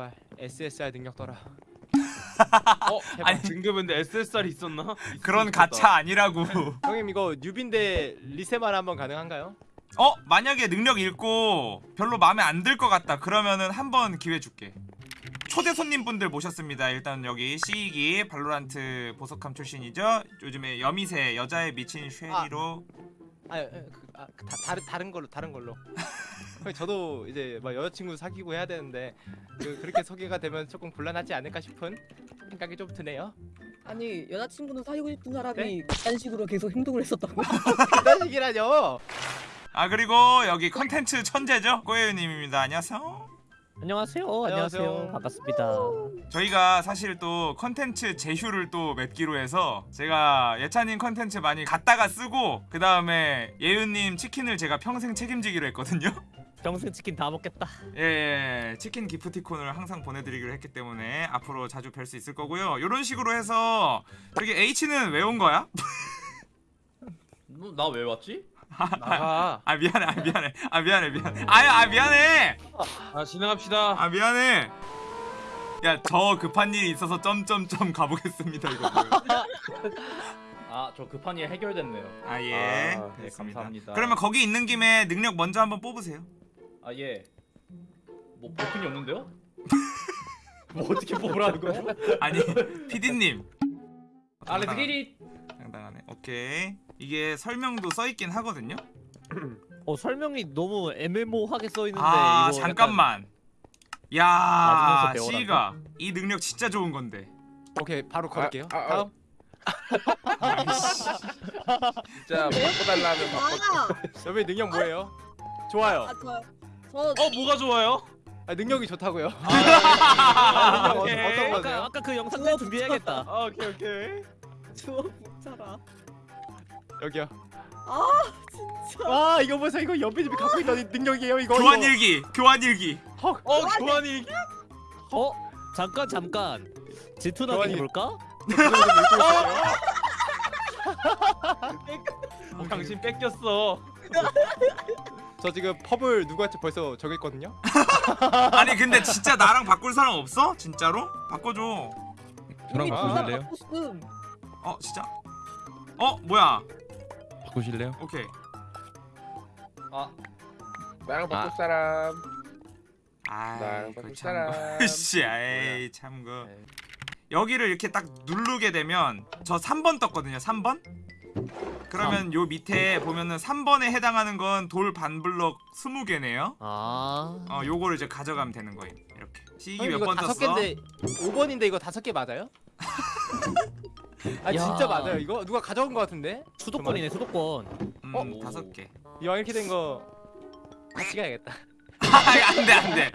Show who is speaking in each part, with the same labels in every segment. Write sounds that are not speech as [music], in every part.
Speaker 1: 제발 SSR 능력 떠라. [laughs]
Speaker 2: 어?
Speaker 1: 제발.
Speaker 2: 아니 등급인데 SSR이 있었나?
Speaker 3: 그런
Speaker 2: 있었다.
Speaker 3: 가차 아니라고 [laughs]
Speaker 1: 형님 이거 뉴빈데 리세만 한번 가능한가요?
Speaker 3: 어? 만약에 능력 읽고 별로 마음에 안 들 것 같다 그러면은 한번 기회 줄게 초대 손님분들 모셨습니다 일단 여기 시익이 발로란트 보석함 출신이죠 요즘에 여미새 여자에 미친 쉐리로
Speaker 1: 아, 에, 그, 아 그, 다, 다른 다른 걸로 다른 걸로. [laughs] 저도 이제 막 여자친구 사귀고 해야 되는데 그, 그렇게 소개가 되면 조금 곤란하지 않을까 싶은 생각이 좀 드네요.
Speaker 4: 아니 여자친구는 사귀고 싶은 사람이
Speaker 1: 네?
Speaker 4: 그딴 식으로 계속 행동을 했었다고? [laughs]
Speaker 1: 그런 식이라뇨.
Speaker 3: 아 그리고 여기 컨텐츠 천재죠 꼬예유님입니다 안녕하세요
Speaker 5: 안녕하세요.
Speaker 1: 안녕하세요.
Speaker 5: 안녕하세요. 반갑습니다.
Speaker 3: 저희가 사실 또 컨텐츠 제휴를 또 맺기로 해서 제가 예찬님 컨텐츠 많이 갖다가 쓰고 그 다음에 예윤님 치킨을 제가 평생 책임지기로 했거든요
Speaker 5: 평생 치킨 다 먹겠다.
Speaker 3: 예, 예, 치킨 기프티콘을 항상 보내드리기로 했기 때문에 앞으로 자주 뵐 수 있을 거고요. 이런 식으로 해서 저기 H는 왜 온 거야?
Speaker 6: 나 왜 왔지?
Speaker 2: 나가.
Speaker 3: 아 미안해, 아 미안해, 아 미안해, 미안해. 아야, 아 미안해,
Speaker 2: 아 진행합시다.
Speaker 3: 아 미안해. 야, 저 급한 일이 있어서 점점점 가보겠습니다 이거.
Speaker 6: 아저 급한 일 해결됐네요.
Speaker 3: 아 예,
Speaker 2: 아,
Speaker 6: 네. 감사합니다.
Speaker 3: 그러면 거기 있는 김에 능력 먼저 한번 뽑으세요.
Speaker 6: 아 예. 뭐 버튼이 없는데요? [laughs] 뭐 어떻게 뽑으라는 거죠?
Speaker 3: 아니, PD님.
Speaker 6: 아 레드기리
Speaker 3: 당당하네. 오케이. 이게 설명도 써 있긴 하거든요. [clears throat]
Speaker 5: 어 설명이 너무 애매모호하게 써 있는데
Speaker 3: 아
Speaker 5: 이거
Speaker 3: 잠깐만 야. 시가 이 능력 진짜 좋은 건데
Speaker 1: 오케이 바로 걸을게요.
Speaker 2: 아, 아,
Speaker 1: 다음. [laughs]
Speaker 2: 진짜 바꿔달라면 바꿔. [laughs]
Speaker 4: 아,
Speaker 1: 여기 능력 뭐예요? 좋아요.
Speaker 4: 아 저,
Speaker 2: 저어 뭐가 좋아요?
Speaker 1: 아, 능력이 좋다고요.
Speaker 2: 아,
Speaker 1: 능력
Speaker 2: 오케이.
Speaker 1: 어- 어떤
Speaker 5: 아까
Speaker 1: 거세요?
Speaker 5: 아까 그 영상 때 준비해야겠다.
Speaker 2: 아, 오케이 오케이.
Speaker 4: 주워 붙여라.
Speaker 1: 여기요.
Speaker 4: 아 진짜.
Speaker 1: 와 이거 보세요. 이거 연비님이 갖고 있던 능력이에요. 이거.
Speaker 3: 교환
Speaker 1: 이거.
Speaker 3: 일기 교환 일기
Speaker 2: 어 교환이
Speaker 5: 어 잠깐 잠깐 질투나게
Speaker 1: 교환이-
Speaker 5: 해볼까?
Speaker 2: 어, 당신 뺏겼어. [laughs]
Speaker 1: 저 지금 펍을 누구한테 벌써 정했거든요. [laughs]
Speaker 3: 아니 근데 진짜 나랑 바꿀 사람 없어? 진짜로? 바꿔줘
Speaker 7: 저랑
Speaker 4: 이미
Speaker 7: 바꾸실래요?
Speaker 4: 바꿔 쓴.
Speaker 3: 어 진짜? 어 뭐야
Speaker 7: 바꾸실래요?
Speaker 3: 오케이
Speaker 6: 아
Speaker 2: 나랑
Speaker 7: 바꿀
Speaker 2: 바꿀 사람.
Speaker 3: 아이
Speaker 2: 나랑
Speaker 3: 그
Speaker 2: 바꿀
Speaker 3: 참
Speaker 2: 사람. [laughs]
Speaker 3: 씨 아이 참그
Speaker 1: 네.
Speaker 3: 여기를 이렇게 딱 누르게 되면 저 3번 떴거든요 3번 그러면 요 밑에 보면은 3번에 해당하는 건 돌 반블럭 20개네요
Speaker 5: 아
Speaker 3: 어 요거를 이제 가져가면 되는 거예요 이렇게 시기
Speaker 1: 형님,
Speaker 3: 몇
Speaker 1: 이거
Speaker 3: 번
Speaker 1: 다섯
Speaker 3: 떴어?
Speaker 1: 개인데 5번인데 이거 다섯 개 맞아요? [laughs] 아
Speaker 5: 야.
Speaker 1: 진짜 맞아요. 이거 누가 가져온 거 같은데?
Speaker 5: 수도권이네 수도권.
Speaker 3: 음
Speaker 6: 어?
Speaker 3: 다섯 개
Speaker 1: 이왕 이렇게 된 거 같이 가야겠다.
Speaker 3: 안돼 안돼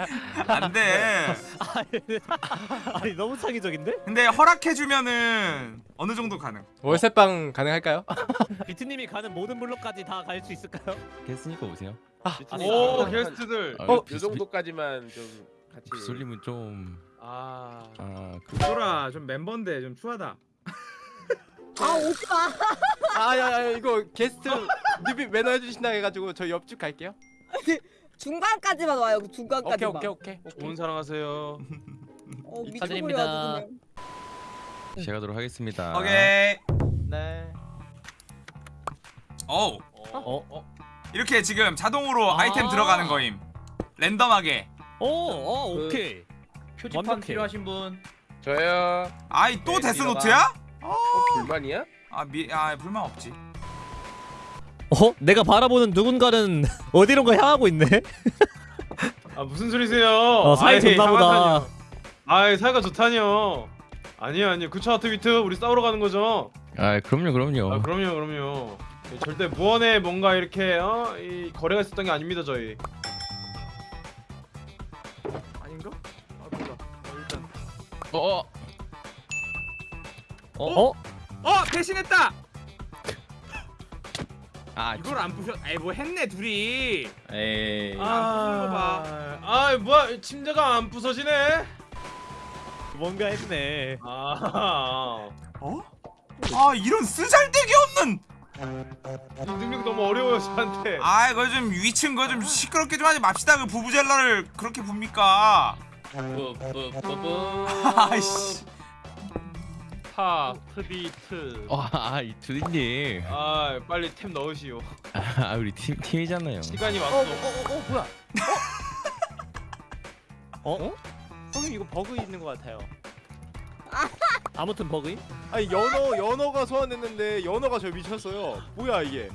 Speaker 3: 안돼
Speaker 5: 아니 너무 창의적인데?
Speaker 3: 근데 허락해주면은 어느 정도 가능
Speaker 1: 월세방 가능할까요? [laughs]
Speaker 5: 비트님이 가는 모든 블록까지 다 갈 수 있을까요?
Speaker 7: 됐으니까 오세요.
Speaker 2: 오 게스트들.
Speaker 7: 아,
Speaker 1: 어?
Speaker 7: 비-
Speaker 2: 요 정도까지만 좀 같이.
Speaker 7: 비- 비솔님은 좀
Speaker 2: 아.
Speaker 7: 아, 그,
Speaker 3: 소라 좀 멤버인데 좀 추하다
Speaker 4: 아 오지 마.
Speaker 1: 아야야 이거 게스트 뉴비 매너 해주신다 해가지고 저 옆집 갈게요.
Speaker 4: 중간까지만 와요. 그
Speaker 1: 오케이
Speaker 4: 중간까지만.
Speaker 1: 오케이 오케이. 오케이.
Speaker 2: 좋은 사랑하세요.
Speaker 4: 어
Speaker 5: 축하드립니다.
Speaker 4: 미쳐버려 그냥.
Speaker 7: 시작하도록 하겠습니다.
Speaker 3: 오케이
Speaker 1: 네.
Speaker 3: 어우
Speaker 5: 어?
Speaker 6: 어?
Speaker 3: 이렇게 지금 자동으로
Speaker 5: 아.
Speaker 3: 아이템 들어가는 거임 랜덤하게
Speaker 5: 오, 어,
Speaker 6: 그-
Speaker 5: 오케이.
Speaker 6: 표지판
Speaker 5: 완벽해.
Speaker 6: 필요하신 분?
Speaker 2: 저요.
Speaker 3: 아이 또
Speaker 6: 네,
Speaker 3: 데스노트야?
Speaker 2: 어, 불만이야?
Speaker 3: 아, 미, 아 불만 없지
Speaker 5: 어? 내가 바라보는 누군가는 [laughs] 어디론가 향하고 있네.
Speaker 2: 아 무슨 소리세요?
Speaker 5: 어, 사이
Speaker 2: 아이,
Speaker 5: 좋나 보다.
Speaker 2: 상하다뇨. 아이 사이가 좋다뇨. 아니요 아니요 그쵸 하트비트 우리 싸우러 가는 거죠?
Speaker 7: 아, 그럼요, 그럼요.
Speaker 2: 아 그럼요 그럼요. 네, 절대 무언에 뭔가 이렇게 어? 이 거래가 있었던 게 아닙니다 저희.
Speaker 1: 아닌가? 아 몰라. 어, 일단
Speaker 7: 어, 어.
Speaker 5: 어? 어?
Speaker 3: 어 대신했다
Speaker 7: 아,
Speaker 3: 이걸 안 부셔 아이 뭐 했네 둘이
Speaker 6: 에이
Speaker 3: 아,
Speaker 2: 아, 아 뭐야 침대가 안 부서지네.
Speaker 5: 뭔가 했네.
Speaker 2: 아,
Speaker 3: 어? 아 이런 쓰잘데기 없는
Speaker 2: 이 능력 너무 어려워요 저한테.
Speaker 3: 아 이거 좀 위층 거좀 시끄럽게 좀 하지 맙시다 그 부부젤라를 그렇게 붑니까. [laughs] 아이씨.
Speaker 2: 타 트비트.
Speaker 7: 와, 아, 이 두디님.
Speaker 2: 아 빨리 템 넣으시오.
Speaker 7: 아, 우리 팀 팀이잖아요.
Speaker 2: 시간이
Speaker 1: 어, 어,
Speaker 2: 왔어.
Speaker 1: 어, 어, 어, 뭐야? 어? 어? 형님 이거 버그 있는 것 같아요. [laughs]
Speaker 5: 아무튼 버그임?
Speaker 1: 아니 연어 연어가 소환됐는데 연어가 저 미쳤어요. 뭐야 이게?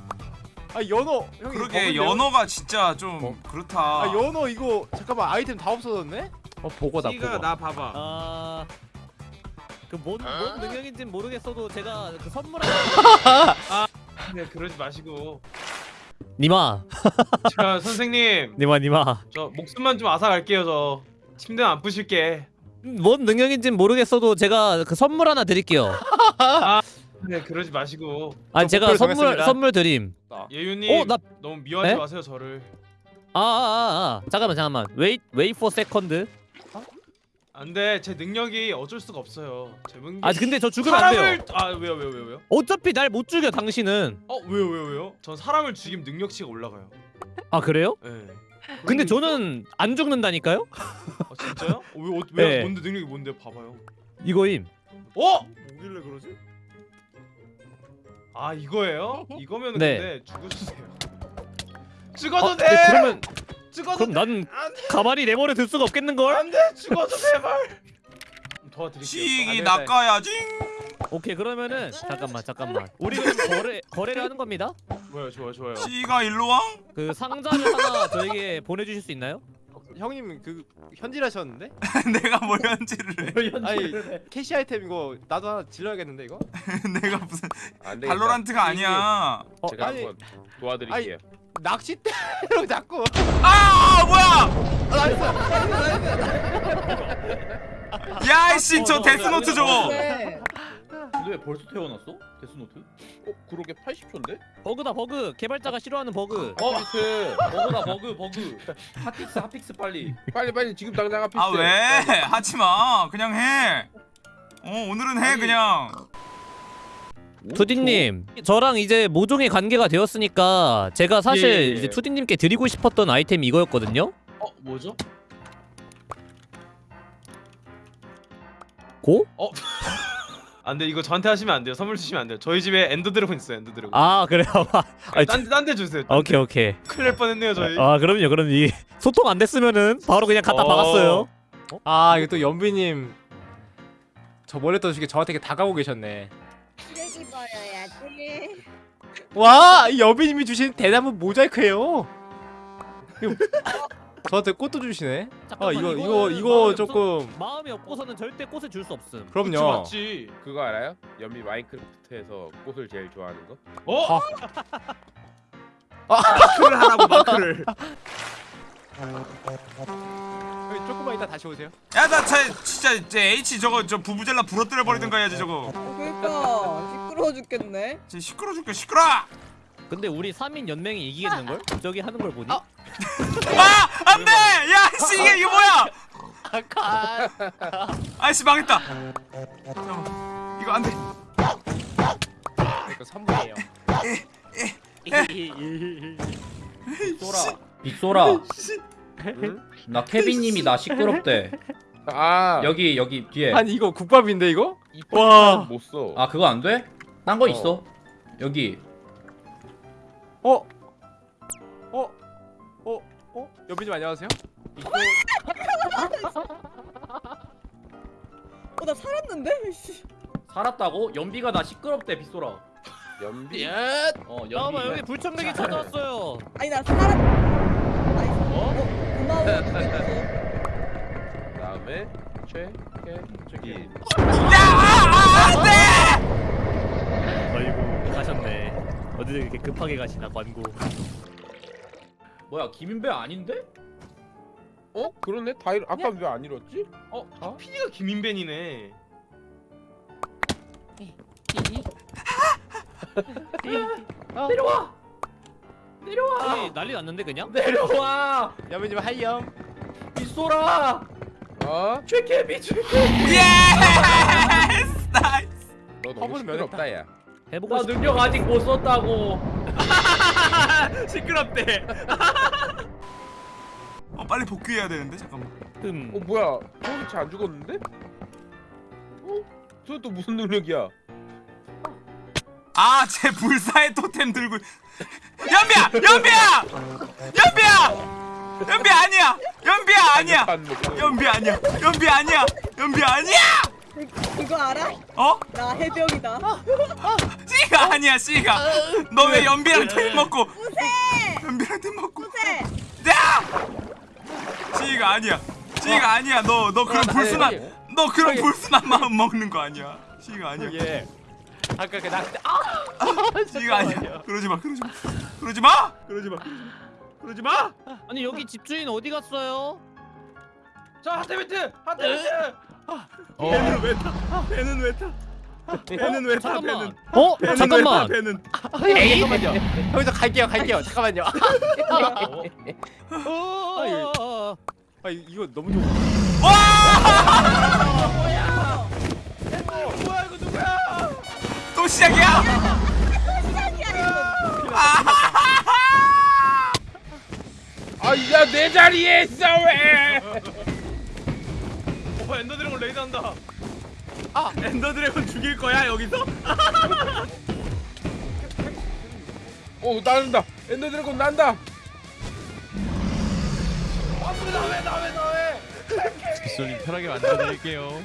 Speaker 1: 아 연어 형이
Speaker 3: 그러게
Speaker 1: 버그인데요?
Speaker 3: 연어가 진짜 좀 그렇다.
Speaker 1: 아 연어 이거 잠깐만 아이템 다 없어졌네?
Speaker 8: 어 보고다
Speaker 2: 시가
Speaker 8: 보고
Speaker 2: 나 봐봐.
Speaker 5: 아... 그뭔 뭔 능력인진 모르겠어도 제가 그 선물 하나 [laughs]
Speaker 2: 네 그러지 마시고.
Speaker 5: 니마
Speaker 2: 자 선생님
Speaker 5: 니마 니마
Speaker 2: 저 목숨만 좀 앗아갈게요 저. 침대 안 부실게.
Speaker 5: 뭔 능력인진 모르겠어도 제가 그 선물 하나 드릴게요
Speaker 2: 네 그러지 마시고.
Speaker 1: 저
Speaker 5: 제가 선물
Speaker 1: 정했습니다.
Speaker 5: 선물 드림
Speaker 2: 예윤님
Speaker 5: 어, 나-
Speaker 2: 너무 미워하지
Speaker 5: 네?
Speaker 2: 마세요 저를.
Speaker 5: 아아아 아, 아. 잠깐만 잠깐만 wait wait for second
Speaker 2: 안돼 제 능력이 어쩔 수가 없어요. 제 능력.
Speaker 5: 아 근데 저 죽으면 안 돼요
Speaker 2: 사람을 아 왜요 왜요 왜요 왜요?
Speaker 5: 어차피 날 못 죽여 당신은
Speaker 2: 어 왜요 왜요 왜요? 전 사람을 죽이면 능력치가 올라가요.
Speaker 5: 아 그래요?
Speaker 2: 예. 네.
Speaker 5: 근데 저는 안 죽는다니까요?
Speaker 2: 아 진짜요? 어, 왜, 어, 왜
Speaker 5: 네.
Speaker 2: 뭔데 능력이 뭔데 봐봐요.
Speaker 5: 이거임
Speaker 2: 어?
Speaker 1: 뭐길래 그러지?
Speaker 2: 아 이거예요? [laughs] 이거면
Speaker 5: 네.
Speaker 2: 근데 죽어주세요. 죽어도
Speaker 5: 아,
Speaker 2: 돼.
Speaker 5: 그러면
Speaker 2: 죽어도
Speaker 5: 그럼 난 가만히 내버려 둘 수가 없겠는걸?
Speaker 2: 안돼 죽어도 제발. [laughs] 도와드릴게요.
Speaker 3: 시익이. 낚아야지.
Speaker 5: 오케이 그러면은 잠깐만 잠깐만 우리 그럼 거래 거래를 하는 겁니다.
Speaker 2: 좋아요 좋아요 좋아요.
Speaker 3: 시가 일로 와.
Speaker 5: 그 상자를 하나 저에게 보내주실 수 있나요?
Speaker 1: 형님 그 현질 하셨는데? [laughs]
Speaker 3: 내가 뭘 현질을 해.
Speaker 1: 아니 캐시 아이템 이거 나도 하나 질러야겠는데 이거? [laughs]
Speaker 3: 내가 무슨
Speaker 8: 안 되겠다.
Speaker 3: 발로란트가 아니야.
Speaker 1: 어,
Speaker 8: 제가
Speaker 1: 아니
Speaker 8: 한번 도와드릴게요
Speaker 1: 낚싯대로 [laughs] 자꾸
Speaker 3: 아 뭐야?
Speaker 1: nice
Speaker 3: 야이씨 저
Speaker 5: 어,
Speaker 3: 데스노트 저거.
Speaker 4: 네.
Speaker 6: 근데 왜 벌써 태어났어? 데스노트?
Speaker 8: 어 그러게 80초인데?
Speaker 5: 버그다 버그 개발자가 싫어하는 버그.
Speaker 6: 어?
Speaker 8: 피트
Speaker 6: 버그다 버그 버그. hotfix hotfix 빨리.
Speaker 8: 빨리 빨리 지금 당장 앞에
Speaker 3: 아 왜? 하지 마. 그냥 해. 어 오늘은 해
Speaker 6: 아니.
Speaker 3: 그냥.
Speaker 5: 투디님 저랑 이제 모종의 관계가 되었으니까 제가 사실
Speaker 2: 예, 예, 예.
Speaker 5: 이제 투디님께 드리고 싶었던 아이템이 이거였거든요.
Speaker 2: 어 뭐죠?
Speaker 5: 고? [laughs]
Speaker 2: 안돼 이거 저한테 하시면 안 돼요. 선물 주시면 안 돼요. 저희 집에 Ender Dragon 있어요. Ender Dragon.
Speaker 5: 아 그래요. [laughs] 아니,
Speaker 2: 딴 딴데 주세요. 딴
Speaker 5: 오케이
Speaker 2: 데.
Speaker 5: 오케이.
Speaker 2: 큰일 날 뻔했네요 저희.
Speaker 5: 아 그럼요 그럼 이 소통 안 됐으면은 바로 그냥 갖다
Speaker 2: 어.
Speaker 5: 박았어요.
Speaker 1: 아 이거 또 연비님 저 멀리 떠주시게 저한테 다가오고 계셨네
Speaker 4: 버려야지.
Speaker 1: 와! 이 연비님이 주신 대나무 모자이크예요 [laughs] 저한테 꽃도 주시네 아
Speaker 5: 잠깐만,
Speaker 1: 이거 이거 이거
Speaker 5: 마음이
Speaker 1: 조금
Speaker 5: 마음이 없고서는 절대 꽃을 줄 수 없음.
Speaker 2: 그치,
Speaker 1: 그럼요
Speaker 2: 맞지.
Speaker 8: 그거 알아요? 연비 마인크래프트에서 꽃을 제일 좋아하는 거?
Speaker 2: 어? [laughs] 마크를 하라고 마크를. [laughs]
Speaker 1: 형님, 조금만 이따 다시 오세요
Speaker 3: 야나 진짜 이제 H 저거 저 부부젤라 부러뜨려 버리든가 해야지 저거.
Speaker 4: 그러니까 시끄러워 죽겠네.
Speaker 3: 진짜 시끄러 죽게 시끄러.
Speaker 5: 근데 우리 3인 연맹이 이기겠는 걸? 저기 하는 걸 보니?
Speaker 1: 아.
Speaker 3: 아 안돼. 야 씨 이게 이게 뭐야?
Speaker 1: 아카
Speaker 3: 아이씨 망했다. 잠깐만. 이거 안돼.
Speaker 1: 이거 3분이에요
Speaker 6: 빅소라. [laughs] 빅소라. [laughs]
Speaker 8: 응?
Speaker 6: 나 케빈님이 나 시끄럽대.
Speaker 8: 아
Speaker 6: 여기 여기 뒤에.
Speaker 1: 아니 이거 국밥인데 이거?
Speaker 8: 이
Speaker 1: 와.
Speaker 8: 못써
Speaker 6: 아 그거 안 돼? 딴거
Speaker 8: 어.
Speaker 6: 있어. 여기.
Speaker 1: 어? 어? 어? 어? 연비님 안녕하세요?
Speaker 4: 어나 살았는데? 씨.
Speaker 6: 살았다고? 연비가 나 시끄럽대 빅소라.
Speaker 8: 연비
Speaker 6: 어 연비.
Speaker 5: 잠깐만 여기 불청객이 찾아왔어요.
Speaker 4: 아니 나 살았. 아니, 어? 고마워. 죽겠어.
Speaker 8: 다음에 최캐 저기
Speaker 5: 아이고 가셨네. 어디 이렇게 급하게 가시나 관고.
Speaker 6: 뭐야 김인배 아닌데?
Speaker 8: 어? 그러네 다이 아까 왜안 이뤘지?
Speaker 2: 어? 아, PD가 김인벤이네.
Speaker 6: 내려와. 내려와.
Speaker 5: 여기 난리 났는데 그냥? [laughs]
Speaker 6: 내려와.
Speaker 1: 연비님 하이염
Speaker 6: 빅소라.
Speaker 8: 어?
Speaker 6: 최케비 최케.
Speaker 3: 예스. nice.
Speaker 8: 너 너무 시끄럽다 야
Speaker 5: 해보고
Speaker 6: 나
Speaker 5: 싶.
Speaker 6: 능력 아직 못 썼다고. [laughs]
Speaker 5: 시끄럽대. [laughs]
Speaker 3: 어 빨리 복귀해야 되는데 잠깐만
Speaker 5: 음.
Speaker 8: 어 뭐야? 소수치 안 죽었는데? 어? 저또 무슨 능력이야?
Speaker 3: 아 제 불사의 토템 들고 연비야! 연비야! 연비야! 연비 아니야! 연비야 아니야. 연비 아니야! 연비 아니야! 연비 아니야!
Speaker 4: 이거 알아?
Speaker 3: 어?
Speaker 4: 나 해병이다.
Speaker 3: 씨가 아니야 씨가. 너 왜 연비랑 팀 먹고 연비랑 팀 먹고
Speaker 4: 세.
Speaker 3: 야! 씨가 아니야. 씨가 아니야. 너 너 그런 불순한 너 그런 불순한 마음 먹는 거 아니야? 씨가 아니야.
Speaker 1: 예. 아까 그 낚시 아 [laughs]
Speaker 3: 씨가 아니야 그러지 마 그러지 마 그러지 마 그러지 마 그러지 마
Speaker 5: 아니 여기 집주인 어디 갔어요?
Speaker 2: 자 하트비트 하트비트
Speaker 7: 어,
Speaker 3: 배는 왜 타? 배는 왜 타? 배는 왜 타?
Speaker 5: 잠깐만.
Speaker 3: 배는
Speaker 5: 어?
Speaker 3: 배는
Speaker 5: 잠깐만.
Speaker 3: 왜 타? 배는
Speaker 1: 에이 잠깐만요. 여기서 갈게요 갈게요. 잠깐만요.
Speaker 5: 어. [laughs]
Speaker 1: 아 이- 이거 너무 좋아.
Speaker 2: 뭐야 이거 누구야
Speaker 3: 또 시작이야?
Speaker 8: 아야 내 자리에 있어 왜?
Speaker 2: 어 Ender Dragon raid 한다
Speaker 3: Ender Dragon 죽일 거야 여기서?
Speaker 8: 어 난다. Ender Dragon 난다.
Speaker 7: 빗솔님 편하게 만들어드릴게요.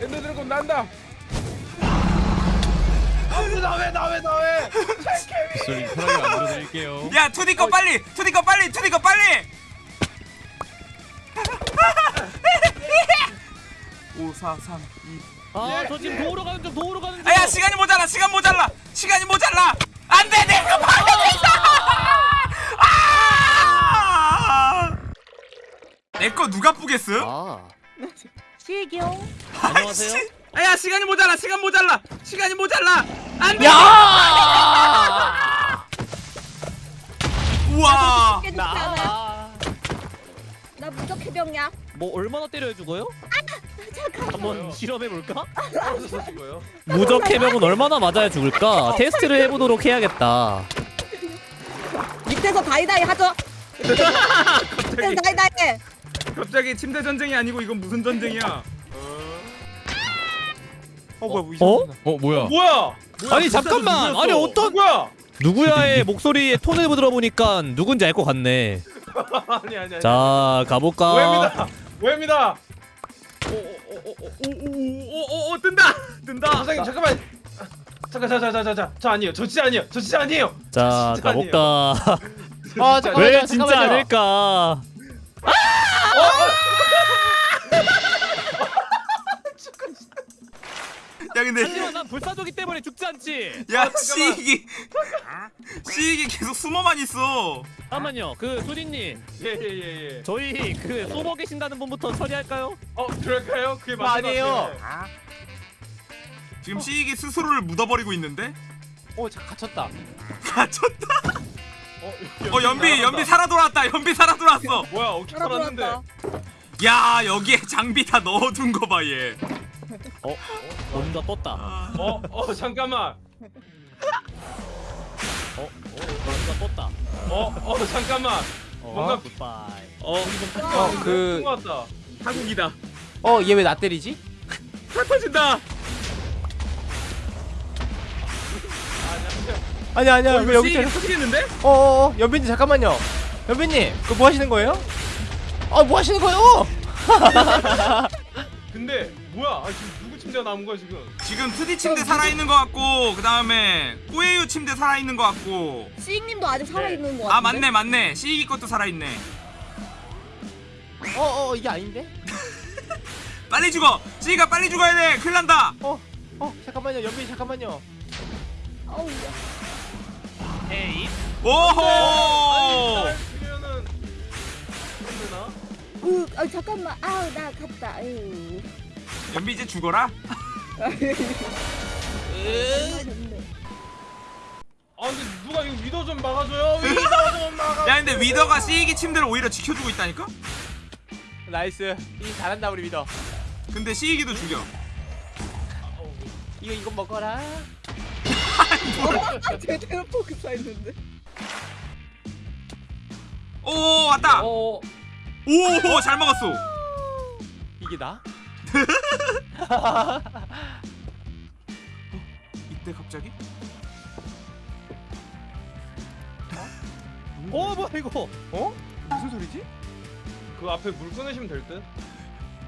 Speaker 8: Ender Dragon 난다.
Speaker 7: 빗솔님 편하게 만들어드릴게요.
Speaker 3: 야 투디 거 빨리 투디 거 빨리 투디 거 빨리 5 4 3 2
Speaker 5: 아, 저 지금 도우러 가는 중, 도우러 가는 중.
Speaker 3: 아야 시간이 모자라 시간 모자라 시간이 모자라 안돼 내거 파괴됐어 아! 내거 누가 뿌겠어?
Speaker 5: 아,
Speaker 4: 시경.
Speaker 5: 안녕하세요.
Speaker 3: 아야 시간이 모자라 시간 모자라 시간이 모자라 안돼 우와
Speaker 4: 깨지지 않아. 나 무적 해병이야.
Speaker 5: 뭐 얼마나 때려야 죽어요? 한번 실험해 볼까?
Speaker 2: 어디서 죽어요?
Speaker 5: 무적 해병은 얼마나 맞아야 죽을까? 테스트를 해보도록 해야겠다.
Speaker 4: 밑에서 다이다이 하죠. [laughs] 밑에서 다이다이 해.
Speaker 3: 갑자기 침대 전쟁이 아니고 이건 무슨 전쟁이야
Speaker 1: 어 뭐야 뭐
Speaker 5: 어?
Speaker 7: 어 뭐야?
Speaker 2: 뭐야
Speaker 5: 아니 잠깐만. 아니 어떤
Speaker 2: 누구야
Speaker 5: 누구야의 [laughs] 목소리의 톤을 들어보니까 누군지 알 것 같네. [laughs]
Speaker 2: 아니 아니 아니
Speaker 5: 자 가볼까?
Speaker 2: 오해입니다 오해입니다 오오오오오오오 뜬다 뜬다 선생님 잠깐만 잠깐 자자자자자 저 아니에요 저 진짜 아니에요 저 진짜 아니에요
Speaker 5: 자
Speaker 2: 진짜
Speaker 5: 가볼까? [laughs]
Speaker 1: 아 잠깐만요.
Speaker 5: 왜 진짜
Speaker 1: 잠깐만요.
Speaker 5: 아닐까?
Speaker 3: 야 근데
Speaker 5: 하지만 난 불사조기 때문에 죽지 않지.
Speaker 3: 야 시익이 시익이 계속 숨어만 있어
Speaker 5: 잠깐만요. 그 수리님,
Speaker 2: 예예 예 예
Speaker 5: 저희 그 쏘버 계신다는 분부터 처리할까요?
Speaker 2: 어 그럴까요 그게 맞는 것
Speaker 1: 아니에요.
Speaker 3: 지금 시익이 스스로를 묻어버리고 있는데
Speaker 1: 어 잠깐 갇혔다.
Speaker 3: 갇혔다
Speaker 2: 어,
Speaker 3: 어 연비 연비 살아 돌아왔다 연비 살아 돌아왔어
Speaker 2: 뭐야 어떻게 살았는데.
Speaker 3: 야 여기에 장비 다 넣어둔 거봐 얘.
Speaker 5: 어, 뭔가 떴다.
Speaker 2: 어, 어 잠깐만
Speaker 5: 어, 뭔가 떴다.
Speaker 2: 어, 어 잠깐만
Speaker 5: 어,
Speaker 2: 뭔가-
Speaker 5: 굿바이.
Speaker 2: 어
Speaker 1: 어그
Speaker 2: 왔다
Speaker 3: 타국이다
Speaker 1: 어 얘 왜 나 때리지?
Speaker 3: 다 터진다
Speaker 1: 아니야 아니야
Speaker 3: 어,
Speaker 1: 왜
Speaker 3: 이거
Speaker 1: 여기 때려?
Speaker 3: 터지겠는데?
Speaker 1: 어어어 연빈님 잠깐만요. 연빈님 그거 뭐 하시는 거예요? 아뭐 하시는 거예요?
Speaker 2: 근데 뭐야 아 지금 누구 침대가 남은 거야 지금
Speaker 3: 지금 2D 침대 살아있는 거 같고 그 다음에 꼬예유 침대 살아있는 거 같고
Speaker 4: 시익님도 아직 살아있는 거 같은데.
Speaker 3: 아 맞네 맞네 시익이 것도 살아있네
Speaker 1: 어어 이게 아닌데? [laughs]
Speaker 3: 빨리 죽어 시익아 빨리 죽어야 돼 큰일 난다
Speaker 1: 어 잠깐만요 연빈 잠깐만요.
Speaker 4: 어우,
Speaker 5: 에이.
Speaker 3: 오호
Speaker 2: 죽이면은 되나?
Speaker 4: 으, 아, 잠깐만. 아우 나 갔다. 아유.
Speaker 3: 연비 이제 죽어라
Speaker 2: 아 근데 누가 이거 위도 좀 막아줘요 위도 좀 막아
Speaker 3: 야 근데 Wither가 시익이 침대를 오히려 지켜주고 있다니까?
Speaker 1: nice. 이 잘한다 우리 믿어.
Speaker 3: 근데 시익이도 죽여
Speaker 1: 이거 이거 먹어라.
Speaker 4: 아, 제대로 포크사 했는데.
Speaker 3: 오 왔다
Speaker 6: 어
Speaker 3: 오, 잘 막았어.
Speaker 1: 이게 나? [laughs]
Speaker 3: 이때 갑자기?
Speaker 5: 어 뭐야 이거?
Speaker 1: 무슨 소리지?
Speaker 2: 그 앞에 물 끊으시면 될 듯.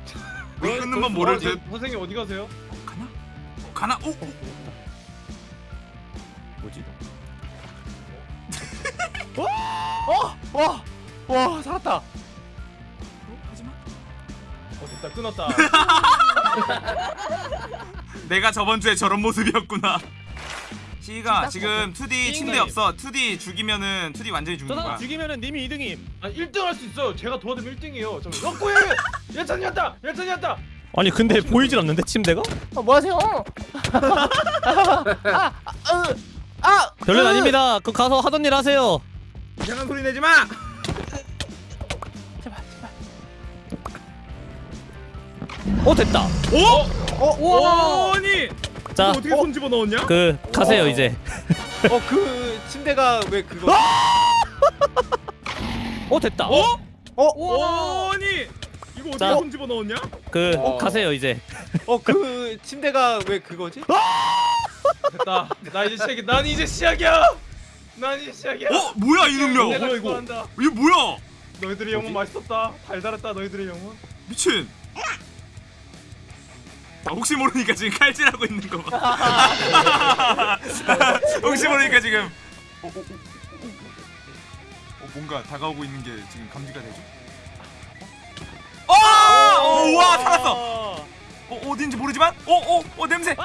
Speaker 2: [laughs]
Speaker 3: 물 끊는 건 모를
Speaker 2: 어,
Speaker 3: 듯.
Speaker 2: 선생님 어디 가세요?
Speaker 3: 가나? 어, 가나? 오, 오.
Speaker 5: 뭐지?
Speaker 1: 와! [laughs] 와 살았다.
Speaker 2: 어 됐다 끊었다. [laughs]
Speaker 3: 내가 저번 주에 저런 모습이었구나. 시가 지금 2D 침대 없어. 2D 죽이면은 2D 완전히
Speaker 5: 저
Speaker 3: 죽는 거야.
Speaker 5: 죽이면은 님이 2등임.
Speaker 2: 아 1등 할 수 있어요. 제가 도와드리면 1등이에요. 잠깐. 어 꼬야! 예찬이었다. 예찬이었다.
Speaker 5: 아니 근데 보이질 않는데 침대가?
Speaker 1: 어, 뭐 하세요? [laughs] 아!
Speaker 5: 별일 아닙니다. 그 가서 하던 일 하세요.
Speaker 3: 이상한 소리 내지 마.
Speaker 5: 어 됐다.
Speaker 3: 오! 아니
Speaker 5: 자,
Speaker 3: 어떻게 손 집어 넣었냐?
Speaker 5: 그 가세요 이제. [laughs]
Speaker 1: 어 그 침대가 왜 그거? [laughs]
Speaker 5: 어 됐다.
Speaker 3: 어?
Speaker 1: 어?
Speaker 3: 아니 이거 어떻게
Speaker 5: 자.
Speaker 3: 손 집어 넣었냐?
Speaker 5: 그
Speaker 1: 어.
Speaker 5: 가세요 이제.
Speaker 1: 어 그 침대가 왜 그거지?
Speaker 2: 됐다. 나 이제 시작이. 난 이제 시작이야. 난 이제 시작이야.
Speaker 3: 어 뭐야 이 능력?
Speaker 2: 내가
Speaker 3: 이거. 이거 뭐야?
Speaker 2: 너희들의 영혼 맛있었다. 달달했다. 너희들의 영혼.
Speaker 3: 미친. 아, 혹시 모르니까 지금 칼질하고 있는 거 봐. 혹시 모르니까 지금 어, 어, 어, 어, 어, 뭔가 다가오고 있는 게 지금 감지가 되죠? 어? 어! 와 살았어. 어 어딘지 모르지만 어어어 어, 냄새. 어,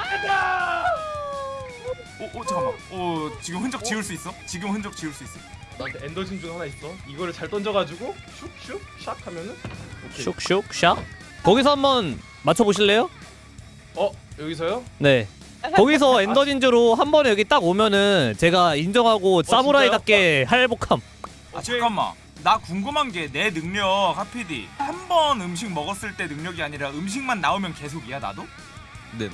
Speaker 3: 어 잠깐만. 어 지금 흔적 지울 수 있어? 지금 흔적 지울 수 있어?
Speaker 2: 나한테 엔더 진주 하나 있어. 이거를 잘 던져가지고 슉슉 샥 하면은 오케이.
Speaker 5: 슉슉 샥. 거기서 한번 맞춰 보실래요?
Speaker 2: 어 여기서요?
Speaker 5: 네. 거기서 엔더 진주로 한 번에 여기 딱 오면은 제가 인정하고 사무라이답게 할복함.
Speaker 3: 아 잠깐만 나 궁금한 게 내 능력 하피디 한 번 음식 먹었을 때 능력이 아니라 음식만 나오면 계속이야 나도?
Speaker 7: 네네.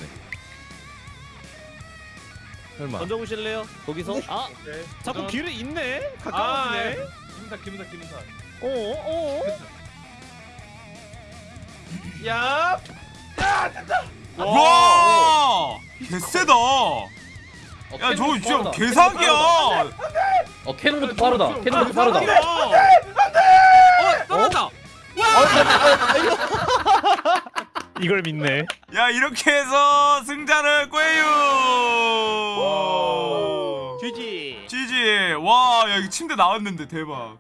Speaker 7: 설마.
Speaker 5: 던져 보실래요? 거기서? 아
Speaker 2: 오케이.
Speaker 5: 자꾸
Speaker 2: 도전.
Speaker 5: 길을 잇네.
Speaker 2: 아,
Speaker 5: 가까워지네.
Speaker 2: 김사 김사 김사.
Speaker 5: 어 어.
Speaker 2: 야.
Speaker 3: 와! 개쎄다. 야 저거 진짜 개사기야.
Speaker 6: 어 캐논부터 빠르다. 캐논부터 빠르다.
Speaker 3: 어 떨어졌다
Speaker 5: 이걸 믿네.
Speaker 3: 야 이렇게 해서 승자를 꿰유.
Speaker 1: GG.
Speaker 3: GG 와 야 이거 침대 나왔는데 대박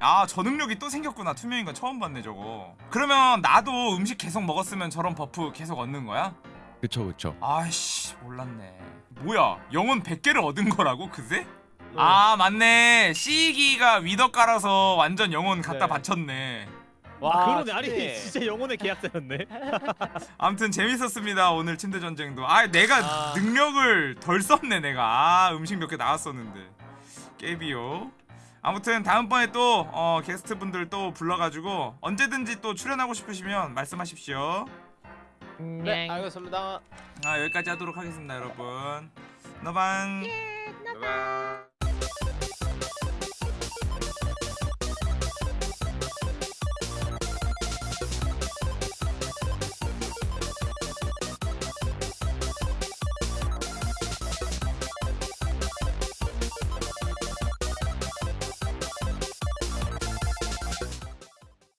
Speaker 3: 아 저 능력이 또 생겼구나 투명인 건 처음 봤네 저거 그러면 나도 음식 계속 먹었으면 저런 buff 계속 얻는 거야?
Speaker 7: 그쵸 그쵸.
Speaker 3: 아이씨 몰랐네 뭐야 영혼 100개를 얻은 거라고 그새? 아 맞네 C기가 위더 깔아서 완전 영혼 갖다
Speaker 1: 네.
Speaker 3: 바쳤네
Speaker 5: 와 그러네. 아니
Speaker 1: 진짜. [laughs]
Speaker 5: 진짜 영혼의 계약자였네. [laughs]
Speaker 3: 아무튼 재밌었습니다 오늘 침대 전쟁도 아 내가
Speaker 1: 아.
Speaker 3: 능력을 덜 썼네 내가 아 음식 몇 개 나왔었는데 깨비요 아무튼 다음번에 또 어, 게스트분들 또 불러가지고 언제든지 또 출연하고 싶으시면 말씀하십시오
Speaker 1: 네 알겠습니다.
Speaker 3: 아 여기까지 하도록 하겠습니다 여러분 너반
Speaker 8: 봐봐.